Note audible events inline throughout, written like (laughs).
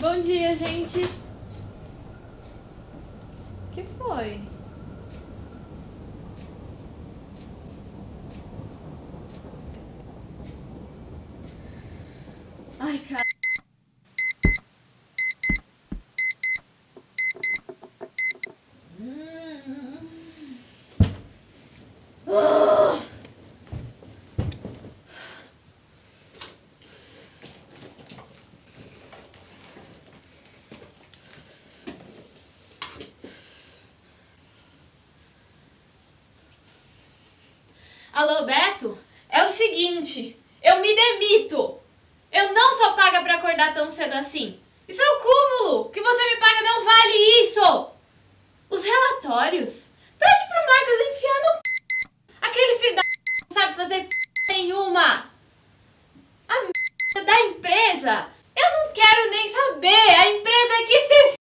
Bom dia, gente. que foi? Ai, cara. Alô, Beto? É o seguinte, eu me demito. Eu não sou paga pra acordar tão cedo assim. Isso é o cúmulo. O que você me paga não vale isso. Os relatórios? Pede pro Marcos enfiar no... Aquele filho da... não sabe fazer nenhuma. A da empresa? Eu não quero nem saber. A empresa que se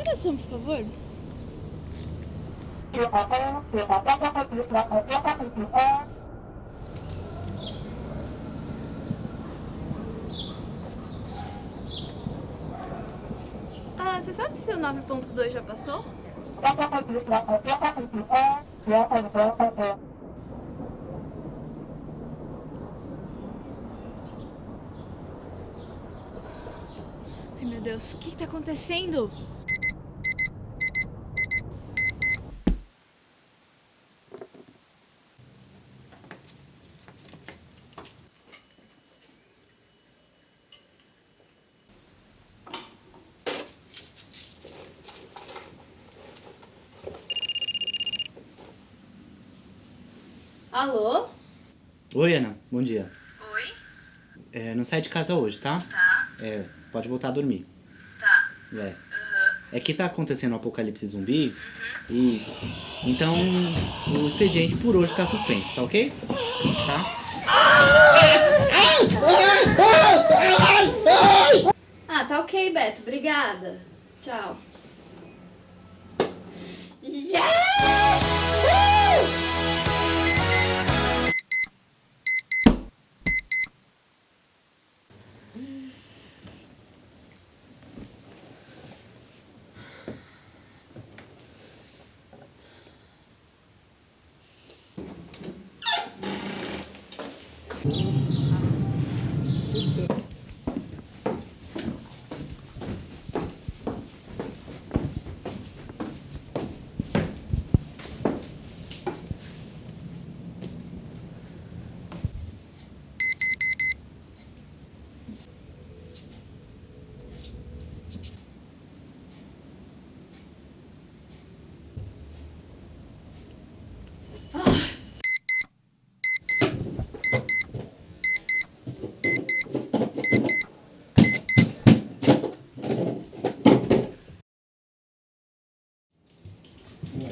oração, por favor? Ah, você sabe se o 9.2 já passou? Ai meu Deus, o que está acontecendo? Alô? Oi, Ana. Bom dia. Oi? É, não sai de casa hoje, tá? Tá. É, pode voltar a dormir. Tá. É. Uhum. É que tá acontecendo o um apocalipse zumbi. Uhum. Isso. Então, o expediente por hoje tá suspenso, tá ok? Tá? Ah, tá ok, Beto. Obrigada. Tchau. Yeah!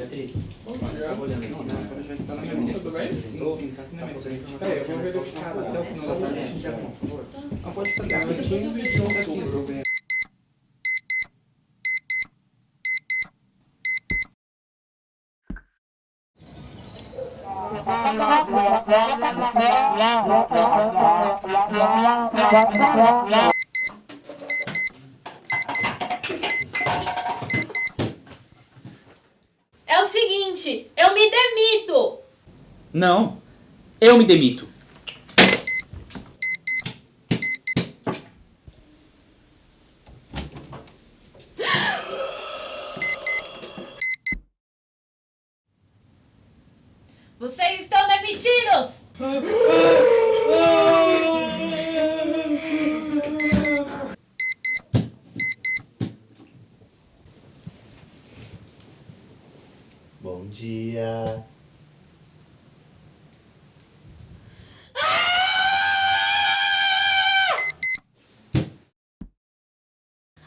Beatriz. Bom dia. olhando aqui, né? Quando a gente tá na minha Tudo bem? Sim, sim, tá aqui na minha Peraí, eu vou verificar até o final da tarde. Quiser, por favor. Ah, pode pegar. 15 de outubro. É seguinte, eu me demito! Não, eu me demito. Vocês estão demitidos! (laughs) Bom dia.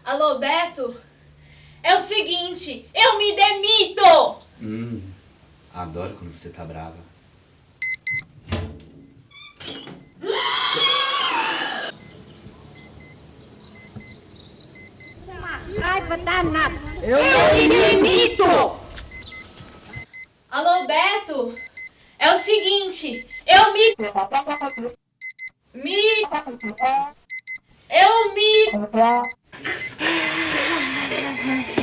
Alô, Beto? É o seguinte, eu me demito! Hum, adoro quando você tá brava. Raiva danada. Eu, me demito! Alô, Beto? É o seguinte, eu me. Me. Eu me. Okay.